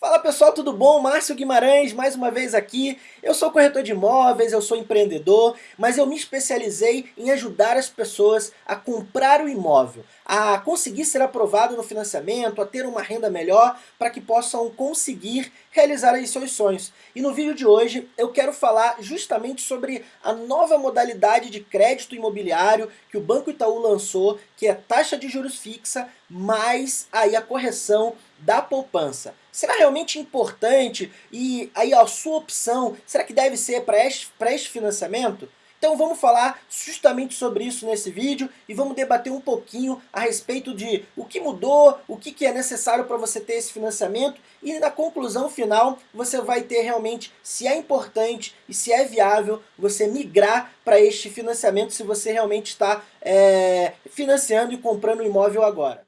Fala pessoal, tudo bom? Márcio Guimarães, mais uma vez aqui. Eu sou corretor de imóveis, eu sou empreendedor, mas eu me especializei em ajudar as pessoas a comprar o imóvel, a conseguir ser aprovado no financiamento, a ter uma renda melhor, para que possam conseguir realizar aí seus sonhos. E no vídeo de hoje eu quero falar justamente sobre a nova modalidade de crédito imobiliário que o Banco Itaú lançou, que é taxa de juros fixa, mais aí a correção da poupança. Será realmente importante e aí a sua opção, será que deve ser para este financiamento? Então vamos falar justamente sobre isso nesse vídeo e vamos debater um pouquinho a respeito de o que mudou, o que, que é necessário para você ter esse financiamento e na conclusão final você vai ter realmente se é importante e se é viável você migrar para este financiamento se você realmente está é, financiando e comprando um imóvel agora.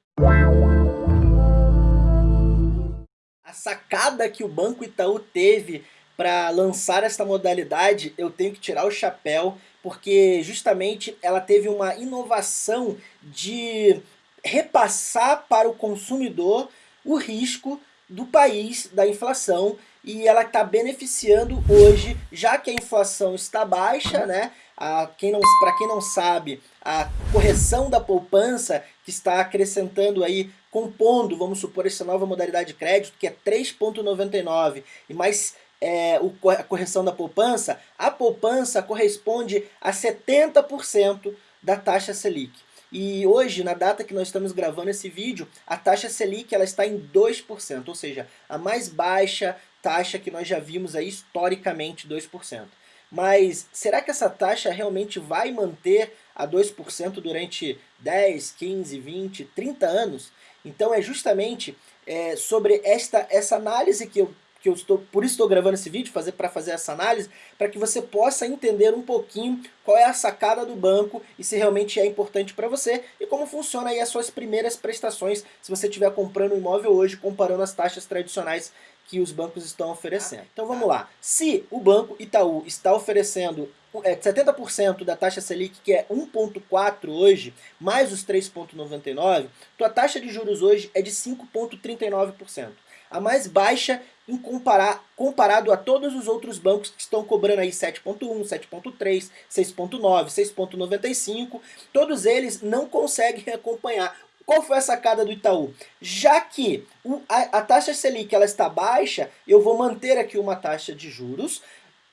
a sacada que o Banco Itaú teve para lançar esta modalidade, eu tenho que tirar o chapéu, porque justamente ela teve uma inovação de repassar para o consumidor o risco do país da inflação e ela está beneficiando hoje, já que a inflação está baixa, né? Para quem, quem não sabe, a correção da poupança que está acrescentando aí, compondo, vamos supor, essa nova modalidade de crédito, que é 3,99 e mais é, o, a correção da poupança, a poupança corresponde a 70% da taxa Selic. E hoje, na data que nós estamos gravando esse vídeo, a taxa Selic ela está em 2%, ou seja, a mais baixa taxa que nós já vimos aí historicamente, 2%. Mas será que essa taxa realmente vai manter a 2% durante 10, 15, 20, 30 anos? Então é justamente é, sobre esta, essa análise que eu que eu estou, por isso estou gravando esse vídeo, fazer para fazer essa análise, para que você possa entender um pouquinho qual é a sacada do banco e se realmente é importante para você e como funciona aí as suas primeiras prestações se você estiver comprando um imóvel hoje comparando as taxas tradicionais que os bancos estão oferecendo. Então vamos lá, se o Banco Itaú está oferecendo é, 70% da taxa Selic, que é 1,4 hoje, mais os 3,99, tua taxa de juros hoje é de 5,39%. A mais baixa em comparar, comparado a todos os outros bancos que estão cobrando aí 7.1, 7.3, 6.9, 6.95, todos eles não conseguem acompanhar. Qual foi a sacada do Itaú? Já que a, a taxa Selic ela está baixa, eu vou manter aqui uma taxa de juros,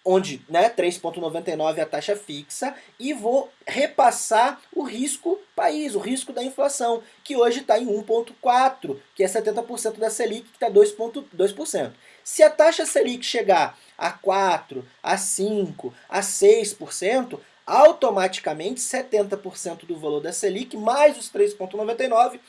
onde né, 3,99 é a taxa fixa, e vou repassar o risco país, o risco da inflação, que hoje está em 1,4%, que é 70% da Selic, que está 2,2%. Se a taxa Selic chegar a 4%, a 5%, a 6%, automaticamente 70% do valor da Selic, mais os 3,99%,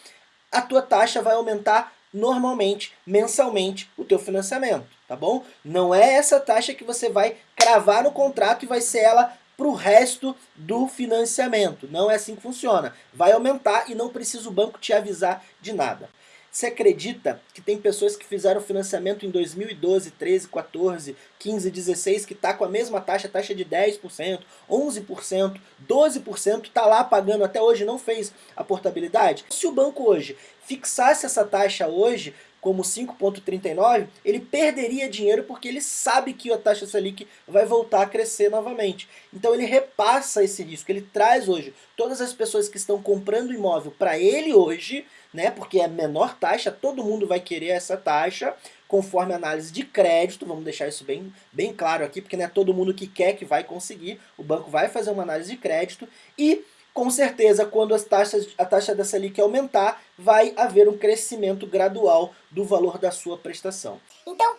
a tua taxa vai aumentar normalmente, mensalmente, o teu financiamento, tá bom? Não é essa taxa que você vai cravar no contrato e vai ser ela para o resto do financiamento. Não é assim que funciona. Vai aumentar e não precisa o banco te avisar de nada. Você acredita que tem pessoas que fizeram financiamento em 2012, 13, 14, 15, 16, que está com a mesma taxa, taxa de 10%, 11%, 12%, está lá pagando até hoje não fez a portabilidade? Se o banco hoje fixasse essa taxa hoje, como 5,39, ele perderia dinheiro porque ele sabe que a taxa Selic vai voltar a crescer novamente. Então ele repassa esse risco, ele traz hoje todas as pessoas que estão comprando imóvel para ele hoje, né, porque é menor taxa, todo mundo vai querer essa taxa, conforme análise de crédito, vamos deixar isso bem, bem claro aqui, porque não é todo mundo que quer que vai conseguir, o banco vai fazer uma análise de crédito e com certeza, quando as taxas, a taxa da Selic aumentar, vai haver um crescimento gradual do valor da sua prestação. Então,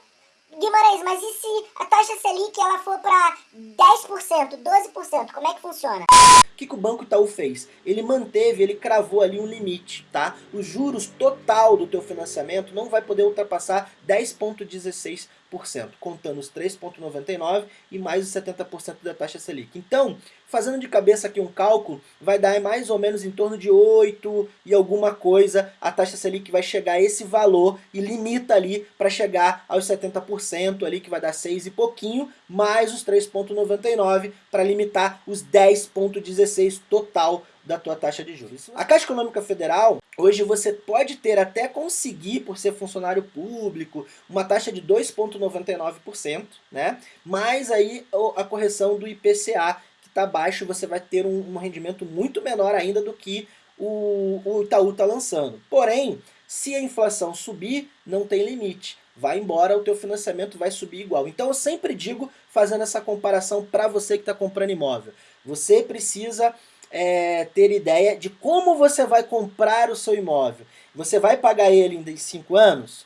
Guimarães, mas e se a taxa Selic ela for para 10%, 12%, como é que funciona? O que, que o Banco Itaú fez? Ele manteve, ele cravou ali um limite, tá? Os juros total do teu financiamento não vai poder ultrapassar 10,16%, contando os 3,99% e mais os 70% da taxa Selic. Então, fazendo de cabeça aqui um cálculo, vai dar mais ou menos em torno de 8 e alguma coisa, a taxa Selic vai chegar a esse valor e limita ali para chegar aos 70% ali, que vai dar 6 e pouquinho, mais os 3,99 para limitar os 10,16 total da tua taxa de juros. A Caixa Econômica Federal, hoje você pode ter até conseguir, por ser funcionário público, uma taxa de 2,99%, né? Mas aí a correção do IPCA, que está baixo, você vai ter um, um rendimento muito menor ainda do que o, o Itaú está lançando. Porém, se a inflação subir, não tem limite. Vai embora, o teu financiamento vai subir igual. Então eu sempre digo, fazendo essa comparação para você que está comprando imóvel. Você precisa é, ter ideia de como você vai comprar o seu imóvel. Você vai pagar ele em 5 anos?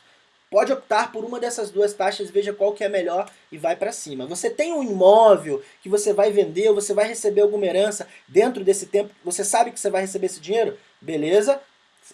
Pode optar por uma dessas duas taxas, veja qual que é melhor e vai para cima. Você tem um imóvel que você vai vender, você vai receber alguma herança dentro desse tempo, você sabe que você vai receber esse dinheiro? Beleza,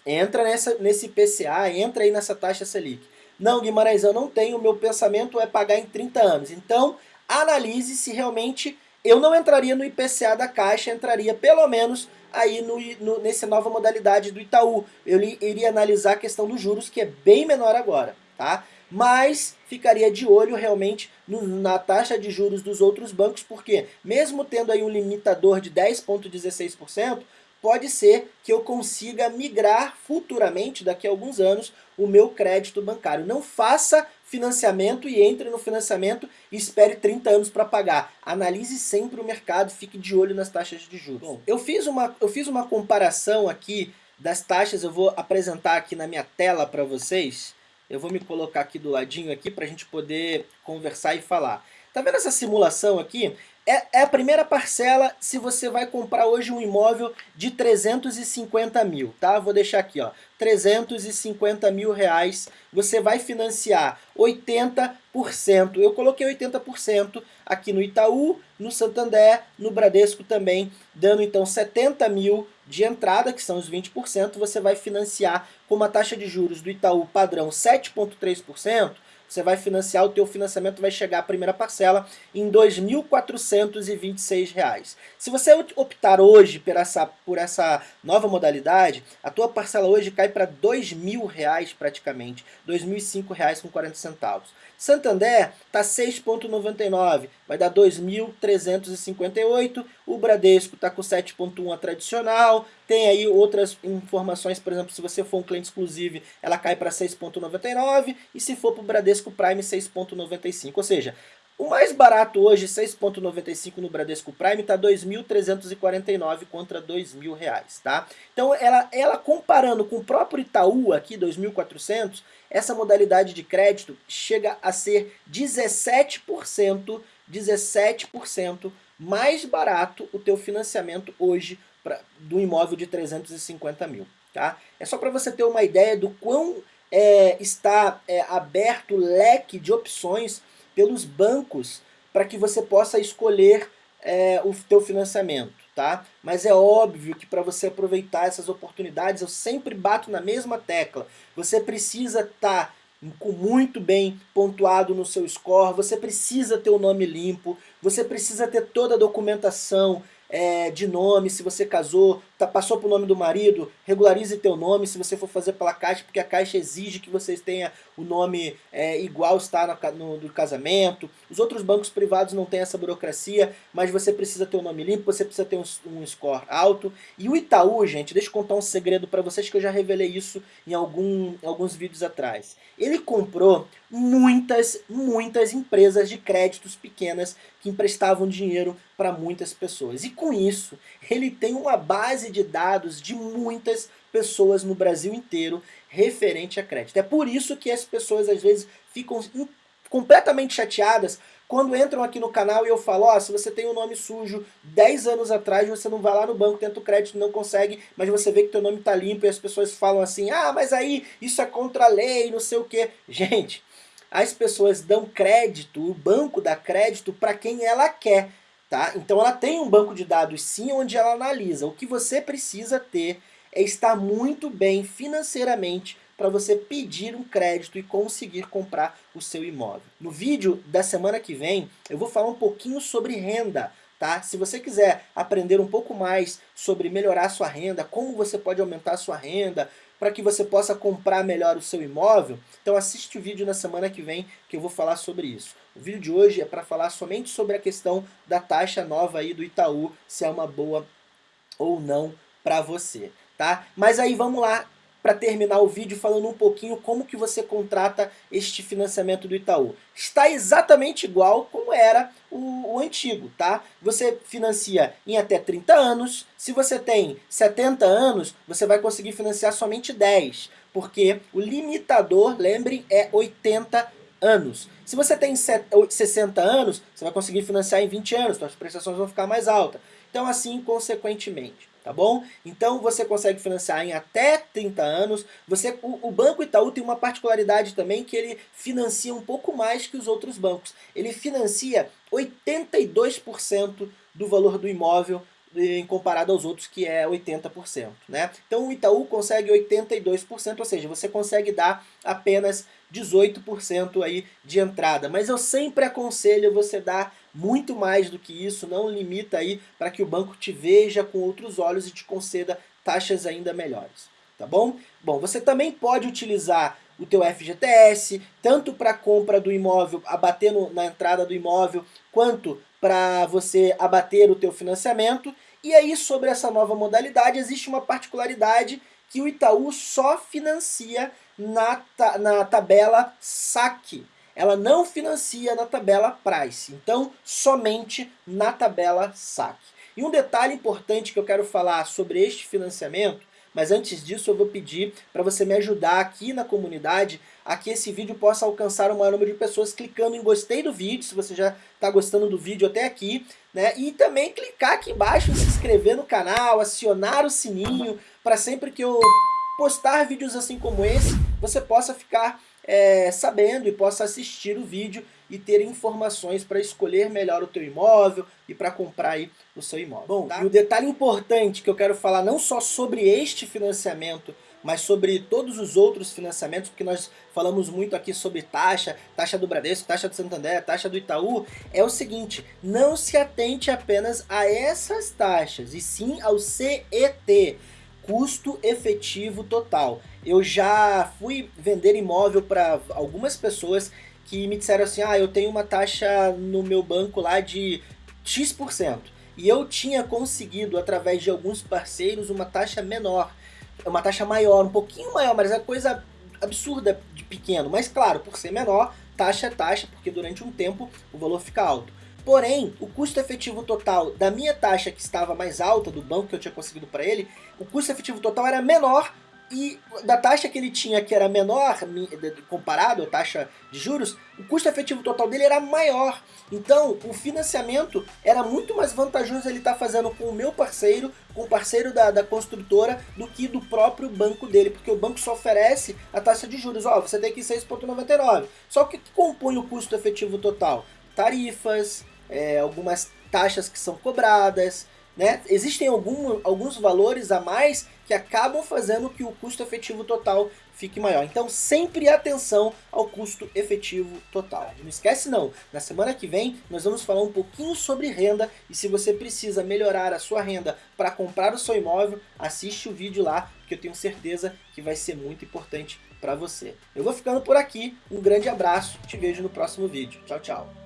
entra nessa, nesse IPCA, entra aí nessa taxa Selic. Não, Guimarães, eu não tenho, meu pensamento é pagar em 30 anos. Então, analise se realmente eu não entraria no IPCA da Caixa, entraria pelo menos aí no, no, nessa nova modalidade do Itaú. Eu iria analisar a questão dos juros, que é bem menor agora, tá? Mas ficaria de olho realmente no, na taxa de juros dos outros bancos, porque mesmo tendo aí um limitador de 10,16%, pode ser que eu consiga migrar futuramente, daqui a alguns anos, o meu crédito bancário. Não faça financiamento e entre no financiamento e espere 30 anos para pagar. Analise sempre o mercado, fique de olho nas taxas de juros. Bom, eu fiz uma, eu fiz uma comparação aqui das taxas, eu vou apresentar aqui na minha tela para vocês. Eu vou me colocar aqui do ladinho aqui para a gente poder conversar e falar. Tá vendo essa simulação aqui? É, é, a primeira parcela se você vai comprar hoje um imóvel de 350 mil, tá? Vou deixar aqui, ó, 350 mil reais, você vai financiar 80%, eu coloquei 80% aqui no Itaú, no Santander, no Bradesco também, dando então 70 mil de entrada, que são os 20%, você vai financiar com uma taxa de juros do Itaú padrão 7,3%, você vai financiar, o teu financiamento vai chegar a primeira parcela em R$ 2.426. Se você optar hoje por essa, por essa nova modalidade, a tua parcela hoje cai para R$ 2.000 praticamente, R$ 2.005,40. Santander está 6,99, vai dar 2.358. O Bradesco está com 7,1 a tradicional. Tem aí outras informações, por exemplo, se você for um cliente exclusivo, ela cai para 6,99. E se for para o Bradesco Prime, 6,95. Ou seja, o mais barato hoje, 6,95 no Bradesco Prime, está 2.349 contra R$ 2.000, tá? Então, ela, ela comparando com o próprio Itaú aqui, 2.400, essa modalidade de crédito chega a ser 17%, 17% mais barato o teu financiamento hoje pra, do imóvel de 350 mil, tá? É só para você ter uma ideia do quão é, está é, aberto o leque de opções pelos bancos para que você possa escolher é, o teu financiamento, tá? Mas é óbvio que para você aproveitar essas oportunidades, eu sempre bato na mesma tecla. Você precisa estar tá com muito bem pontuado no seu score, você precisa ter o nome limpo, você precisa ter toda a documentação é, de nome, se você casou, tá, passou pro nome do marido, regularize teu nome se você for fazer pela Caixa, porque a Caixa exige que vocês tenham o nome é, igual está no, no, do casamento. Os outros bancos privados não têm essa burocracia, mas você precisa ter o um nome limpo, você precisa ter um, um, score alto. E o Itaú, gente, deixa eu contar um segredo para vocês que eu já revelei isso em algum, alguns vídeos atrás. Ele comprou muitas, muitas empresas de créditos pequenas que emprestavam dinheiro para muitas pessoas. E com isso, ele tem uma base de dados de muitas pessoas no Brasil inteiro referente a crédito. É por isso que as pessoas às vezes ficam completamente chateadas quando entram aqui no canal e eu falo, ó, oh, se você tem um nome sujo 10 anos atrás, você não vai lá no banco, tenta o crédito, não consegue, mas você vê que teu nome tá limpo e as pessoas falam assim, ah, mas aí isso é contra a lei, não sei o que. Gente, as pessoas dão crédito, o banco dá crédito para quem ela quer. Tá? Então ela tem um banco de dados sim, onde ela analisa. O que você precisa ter é estar muito bem financeiramente para você pedir um crédito e conseguir comprar o seu imóvel. No vídeo da semana que vem, eu vou falar um pouquinho sobre renda. Tá? Se você quiser aprender um pouco mais sobre melhorar sua renda, como você pode aumentar sua renda, para que você possa comprar melhor o seu imóvel, então assiste o vídeo na semana que vem que eu vou falar sobre isso. O vídeo de hoje é para falar somente sobre a questão da taxa nova aí do Itaú, se é uma boa ou não para você, tá? Mas aí vamos lá para terminar o vídeo falando um pouquinho como que você contrata este financiamento do Itaú. Está exatamente igual como era o, o, antigo, tá? Você financia em até 30 anos, se você tem 70 anos, você vai conseguir financiar somente 10, porque o limitador, lembrem, é 80 anos. Se você tem 60 anos, você vai conseguir financiar em 20 anos, então as prestações vão ficar mais altas. Então assim, consequentemente tá bom? Então você consegue financiar em até 30 anos. Você, o, o, Banco Itaú tem uma particularidade também que ele financia um pouco mais que os outros bancos. Ele financia 82% do valor do imóvel em comparado aos outros que é 80%, né? Então o Itaú consegue 82%, ou seja, você consegue dar apenas 18% aí de entrada. Mas eu sempre aconselho você dar muito mais do que isso, não limita aí para que o banco te veja com outros olhos e te conceda taxas ainda melhores, tá bom? Bom, você também pode utilizar o teu FGTS, tanto para compra do imóvel, abater na entrada do imóvel, quanto para você abater o teu financiamento. E aí sobre essa nova modalidade existe uma particularidade que o Itaú só financia na, na tabela saque. Ela não financia na tabela price, então somente na tabela saque. E um detalhe importante que eu quero falar sobre este financiamento, mas antes disso eu vou pedir para você me ajudar aqui na comunidade a que esse vídeo possa alcançar o maior número de pessoas clicando em gostei do vídeo, se você já está gostando do vídeo até aqui, né? E também clicar aqui embaixo em se inscrever no canal, acionar o sininho para sempre que eu postar vídeos assim como esse, você possa ficar é, sabendo e possa assistir o vídeo e ter informações para escolher melhor o teu imóvel e para comprar aí o seu imóvel. Bom, tá? e o detalhe importante que eu quero falar não só sobre este financiamento, mas sobre todos os outros financiamentos, porque nós falamos muito aqui sobre taxa, taxa do Bradesco, taxa do Santander, taxa do Itaú, é o seguinte, não se atente apenas a essas taxas, e sim ao CET, custo efetivo total. Eu já fui vender imóvel para algumas pessoas que me disseram assim, ah, eu tenho uma taxa no meu banco lá de X%. E eu tinha conseguido, através de alguns parceiros, uma taxa menor, uma taxa maior, um pouquinho maior, mas é coisa absurda de pequeno. Mas claro, por ser menor, taxa é taxa, porque durante um tempo o valor fica alto. Porém, o custo efetivo total da minha taxa que estava mais alta, do banco que eu tinha conseguido para ele, o custo efetivo total era menor e da taxa que ele tinha, que era menor, comparado à taxa de juros, o custo efetivo total dele era maior. Então, o financiamento era muito mais vantajoso ele estar tá fazendo com o meu parceiro, com o parceiro da, da construtora, do que do próprio banco dele, porque o banco só oferece a taxa de juros. Ó, você tem que 6,99. Só que o que compõe o custo efetivo total? Tarifas, é, algumas taxas que são cobradas, né? Existem algum, alguns valores a mais que acabam fazendo que o custo efetivo total fique maior. Então sempre atenção ao custo efetivo total. Não esquece não, na semana que vem nós vamos falar um pouquinho sobre renda e se você precisa melhorar a sua renda para comprar o seu imóvel, assiste o vídeo lá, que eu tenho certeza que vai ser muito importante para você. Eu vou ficando por aqui, um grande abraço, te vejo no próximo vídeo. Tchau, tchau.